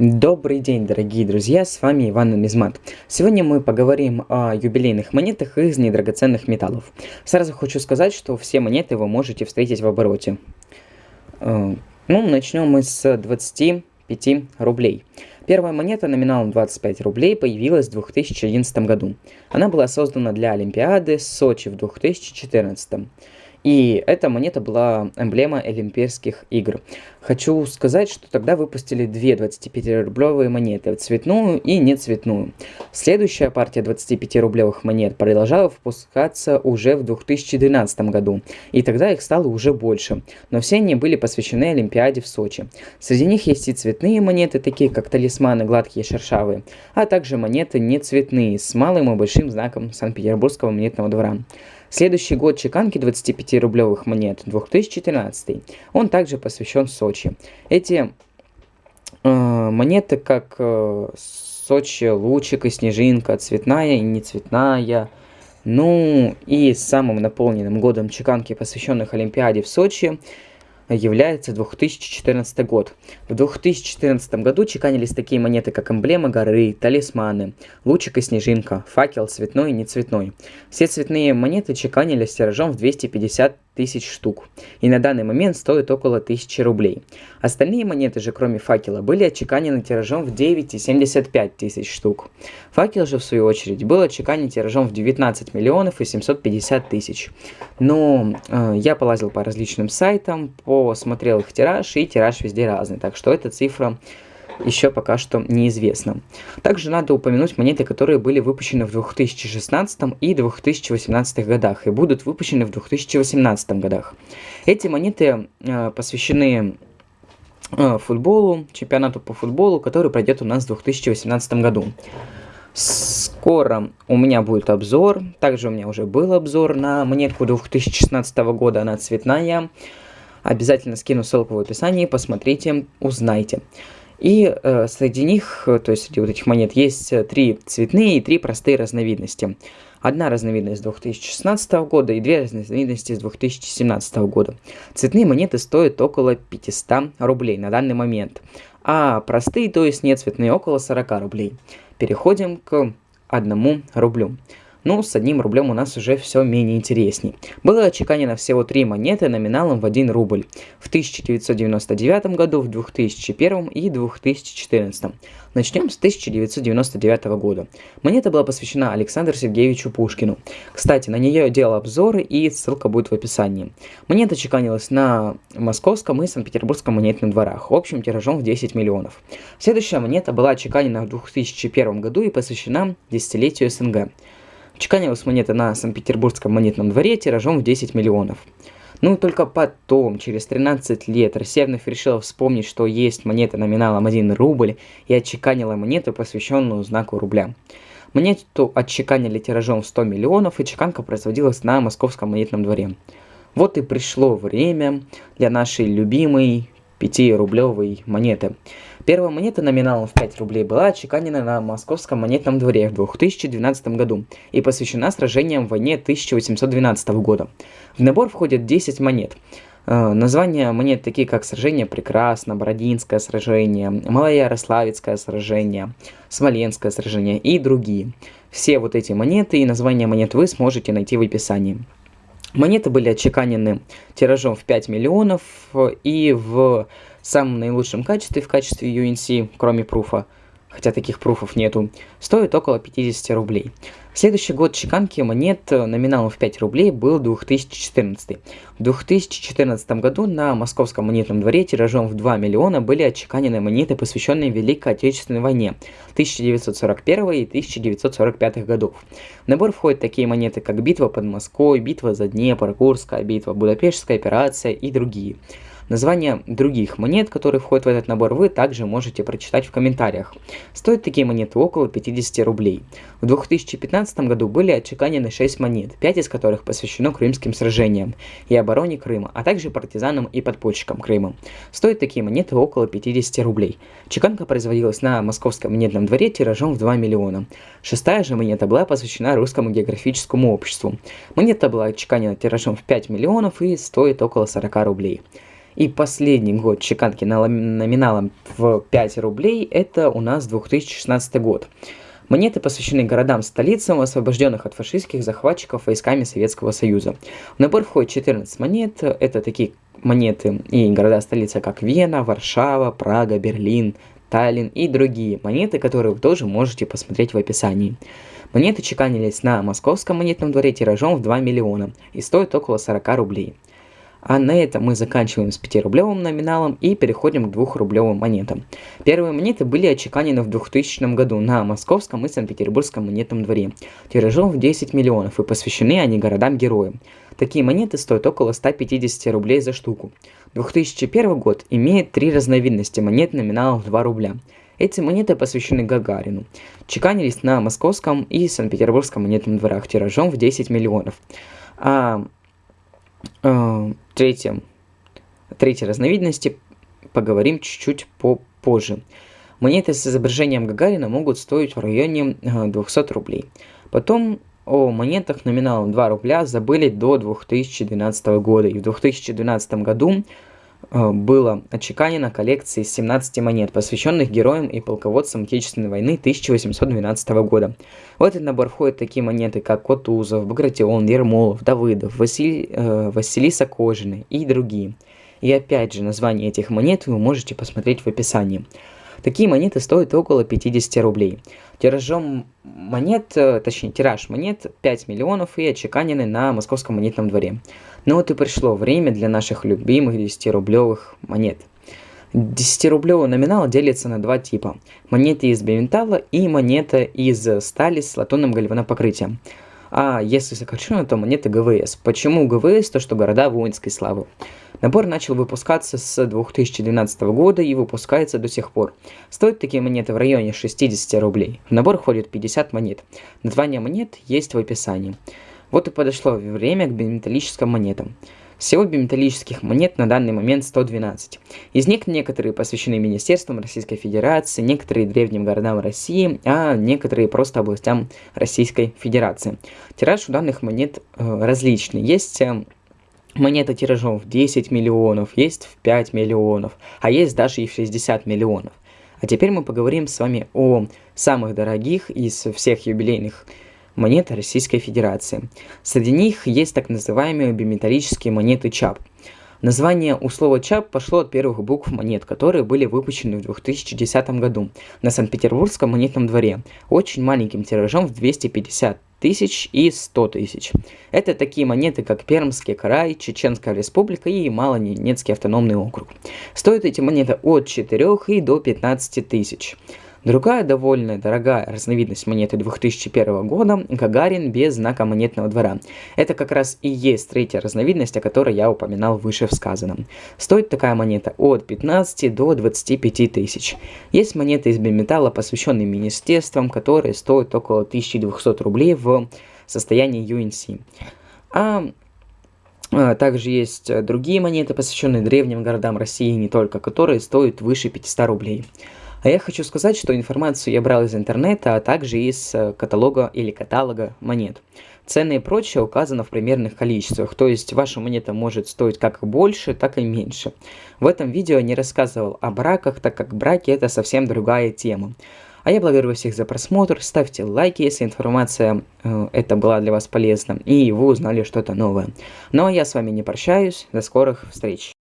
Добрый день, дорогие друзья, с вами Иван Нумизмат. Сегодня мы поговорим о юбилейных монетах из недрагоценных металлов. Сразу хочу сказать, что все монеты вы можете встретить в обороте. Э, ну, начнем мы с 25 рублей. Первая монета номиналом 25 рублей появилась в 2011 году. Она была создана для Олимпиады Сочи в 2014. И эта монета была эмблема Олимпийских игр. Хочу сказать, что тогда выпустили две 25-рублевые монеты, цветную и нецветную. Следующая партия 25-рублевых монет продолжала выпускаться уже в 2012 году, и тогда их стало уже больше, но все они были посвящены Олимпиаде в Сочи. Среди них есть и цветные монеты, такие как талисманы гладкие и шершавые, а также монеты нецветные с малым и большим знаком Санкт-Петербургского монетного двора. Следующий год чеканки 25-рублевых монет, 2014. Он также посвящен Сочи. Эти э, монеты, как э, Сочи, Лучик и Снежинка, цветная и нецветная. Ну и самым наполненным годом чеканки, посвященных Олимпиаде в Сочи, является 2014 год. В 2014 году чеканились такие монеты, как эмблема горы, талисманы, лучик и снежинка, факел цветной и нецветной. Все цветные монеты чеканились тиражом в 250 тысяч штук, и на данный момент стоят около 1000 рублей. Остальные монеты же, кроме факела, были отчеканены тиражом в 9,75 тысяч штук. Факел же, в свою очередь, был отчеканен тиражом в 19 миллионов и 750 тысяч. Но э, я полазил по различным сайтам, посмотрел их тираж, и тираж везде разный, так что эта цифра еще пока что неизвестно. Также надо упомянуть монеты, которые были выпущены в 2016 и 2018 годах и будут выпущены в 2018 годах. Эти монеты э, посвящены э, футболу, чемпионату по футболу, который пройдет у нас в 2018 году. Скоро у меня будет обзор, также у меня уже был обзор на монетку 2016 года, она цветная. Обязательно скину ссылку в описании, посмотрите, узнайте. И э, среди них, э, то есть среди вот этих монет, есть э, три цветные и три простые разновидности. Одна разновидность 2016 года и две разновидности с 2017 года. Цветные монеты стоят около 500 рублей на данный момент, а простые, то есть не цветные, около 40 рублей. Переходим к одному рублю. Ну, с одним рублем у нас уже все менее интересней. Было отчеканено всего три монеты номиналом в 1 рубль. В 1999 году, в 2001 и 2014. Начнем с 1999 года. Монета была посвящена Александру Сергеевичу Пушкину. Кстати, на нее делал обзоры и ссылка будет в описании. Монета чеканилась на московском и санкт-петербургском монетных дворах, общим тиражом в 10 миллионов. Следующая монета была отчеканена в 2001 году и посвящена десятилетию СНГ. Чеканилась монета на Санкт-Петербургском монетном дворе тиражом в 10 миллионов. Ну и только потом, через 13 лет, Россия вновь решила вспомнить, что есть монета номиналом 1 рубль и отчеканила монету, посвященную знаку рубля. Монету отчеканили тиражом в 100 миллионов, и чеканка производилась на московском монетном дворе. Вот и пришло время для нашей любимой 5-рублевой монеты. Первая монета номиналом в 5 рублей была отчеканена на Московском монетном дворе в 2012 году и посвящена сражениям в войне 1812 года. В набор входят 10 монет. Э, названия монет такие как сражение Прекрасно, Бородинское сражение, Малоярославецкое сражение, Смоленское сражение и другие. Все вот эти монеты и названия монет вы сможете найти в описании. Монеты были отчеканены тиражом в 5 миллионов и в самом наилучшем качестве, в качестве UNC, кроме пруфа, хотя таких пруфов нету, стоит около 50 рублей. Следующий год чеканки монет э, номиналом в 5 рублей был 2014. В 2014 году на Московском монетном дворе тиражом в 2 миллиона были отчеканены монеты, посвященные Великой Отечественной войне 1941 и 1945 годов. В набор входят такие монеты, как битва под Москвой, битва за Днепр, Курская битва, Будапештская операция и другие. Названия других монет, которые входят в этот набор, вы также можете прочитать в комментариях. Стоят такие монеты около 50 рублей. В 2015 году были отчеканены 6 монет, 5 из которых посвящено крымским сражениям и обороне Крыма, а также партизанам и подпольщикам Крыма. Стоят такие монеты около 50 рублей. Чеканка производилась на Московском монетном дворе тиражом в 2 миллиона. Шестая же монета была посвящена Русскому географическому обществу. Монета была отчеканена тиражом в 5 миллионов и стоит около 40 рублей. И последний год чеканки номиналом в 5 рублей это у нас 2016 год. Монеты посвящены городам-столицам, освобожденных от фашистских захватчиков войсками Советского Союза. В набор входит 14 монет. Это такие монеты и города-столицы, как Вена, Варшава, Прага, Берлин, Таллин и другие монеты, которые вы тоже можете посмотреть в описании. Монеты чеканились на московском монетном дворе тиражом в 2 миллиона и стоят около 40 рублей. А на этом мы заканчиваем с 5-рублевым номиналом и переходим к 2-рублевым монетам. Первые монеты были отчеканены в 2000 году на Московском и Санкт-Петербургском монетном дворе, тиражом в 10 миллионов и посвящены они городам-героям. Такие монеты стоят около 150 рублей за штуку. 2001 год имеет три разновидности монет номиналом в 2 рубля. Эти монеты посвящены Гагарину. Чеканились на Московском и Санкт-Петербургском монетном дворах тиражом в 10 миллионов. А э, третьем, третьей разновидности поговорим чуть-чуть попозже. Монеты с изображением Гагарина могут стоить в районе 200 э, рублей. Потом о монетах номиналом 2 рубля забыли до 2012 года. И в 2012 году было отчеканено коллекция из 17 монет, посвященных героям и полководцам Отечественной войны 1812 года. В этот набор входят такие монеты, как Котузов, Багратион, Ермолов, Давыдов, Василий, э, Василиса Кожина и другие. И опять же, название этих монет вы можете посмотреть в описании. Такие монеты стоят около 50 рублей. Тиражом монет, э, точнее тираж монет 5 миллионов и отчеканены на московском монетном дворе. Ну вот и пришло время для наших любимых 10-рублевых монет. 10-рублевый номинал делится на два типа. Монеты из биметалла и монета из стали с латунным гальванопокрытием. А если сокращенно, то монеты ГВС. Почему ГВС? То, что города воинской славы. Набор начал выпускаться с 2012 года и выпускается до сих пор. Стоят такие монеты в районе 60 рублей. В набор входит 50 монет. Название монет есть в описании. Вот и подошло время к биметаллическим монетам. Всего биметаллических монет на данный момент 112. Из них некоторые посвящены Министерствам Российской Федерации, некоторые древним городам России, а некоторые просто областям Российской Федерации. Тираж у данных монет э, различный. Есть э, монета тиражом в 10 миллионов, есть в 5 миллионов, а есть даже и в 60 миллионов. А теперь мы поговорим с вами о самых дорогих из всех юбилейных монет Российской Федерации. Среди них есть так называемые биметаллические монеты ЧАП. Название у слова ЧАП пошло от первых букв монет, которые были выпущены в 2010 году на Санкт-Петербургском монетном дворе, очень маленьким тиражом в 250 тысяч и 100 тысяч. Это такие монеты, как Пермский край, Чеченская республика и Малоненецкий автономный округ. Стоят эти монеты от 4 и до 15 тысяч. Другая довольно дорогая разновидность монеты 2001 года – Гагарин без знака монетного двора. Это как раз и есть третья разновидность, о которой я упоминал выше в сказанном. Стоит такая монета от 15 до 25 тысяч. Есть монеты из биметалла, посвященные министерствам, которые стоят около 1200 рублей в состоянии UNC. А, а также есть другие монеты, посвященные древним городам России, не только, которые стоят выше 500 рублей. А я хочу сказать, что информацию я брал из интернета, а также из э, каталога или каталога монет. Цены и прочее указано в примерных количествах, то есть ваша монета может стоить как больше, так и меньше. В этом видео я не рассказывал о браках, так как браки это совсем другая тема. А я благодарю всех за просмотр, ставьте лайки, если информация э, это была для вас полезна, и вы узнали что-то новое. Ну а я с вами не прощаюсь, до скорых встреч.